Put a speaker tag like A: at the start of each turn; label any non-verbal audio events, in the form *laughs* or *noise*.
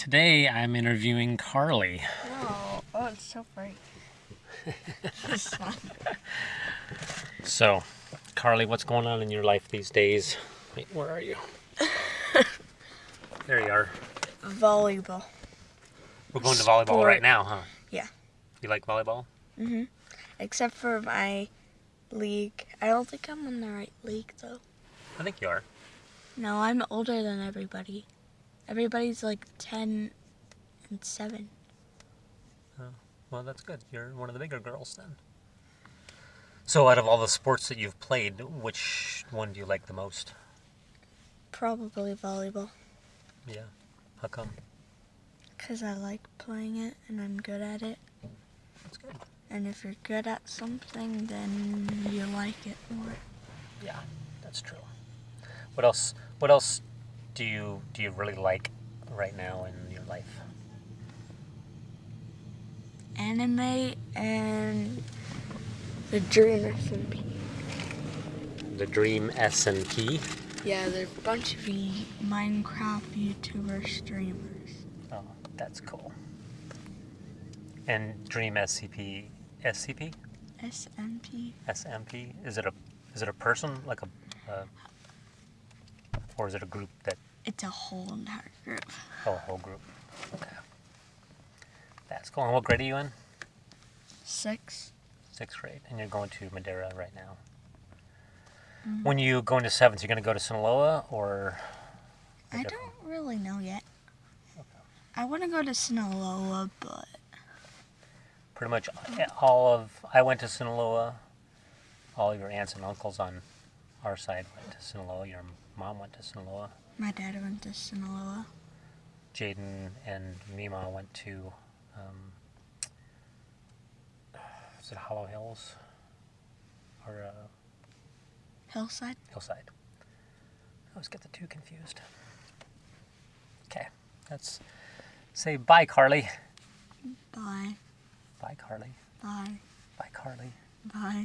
A: Today I'm interviewing Carly.
B: Oh, oh, it's so bright. *laughs*
A: So, Carly, what's going on in your life these days? Wait, where are you? *laughs* there you are.
B: Volleyball.
A: We're going to volleyball
B: Sport.
A: right now, huh?
B: Yeah.
A: You like volleyball?
B: Mm-hmm. Except for my league. I don't think I'm in the right league though.
A: I think you are.
B: No, I'm older than everybody. Everybody's like 10 and 7.
A: Oh, Well, that's good. You're one of the bigger girls then. So, out of all the sports that you've played, which one do you like the most?
B: Probably volleyball.
A: Yeah. How come?
B: Because I like playing it and I'm good at it.
A: That's good.
B: And if you're good at something, then you like it more.
A: Yeah, that's true. What else? What else do you do you really like right now in your life?
B: Anime and the Dream SMP.
A: The Dream S and P.
B: Yeah, they're a bunch of Minecraft YouTuber streamers.
A: Oh, that's cool. And Dream SCP, SCP,
B: SMP.
A: SMP. Is it a is it a person like a, uh, or is it a group that
B: It's a whole entire group.
A: oh a whole group? Okay. That's cool. And what grade are you in?
B: Six.
A: Sixth grade, and you're going to Madeira right now.
B: Mhm.
A: When you go into seventh, you're going to go to Sinaloa or?
B: I don't really know yet. I want to go to Sinaloa, but
A: pretty much all of I went to Sinaloa. All your aunts and uncles on our side went to Sinaloa. Your mom went to Sinaloa.
B: my dad went to Sinaloa.
A: Jaden and Mima went to. Um, is it Hollow Hills or uh,
B: Hillside.
A: Hillside? I always get the two confused. Okay, let's say bye, Carly.
B: Bye.
A: Bye, Carly.
B: Bye.
A: Bye, Carly.
B: Bye.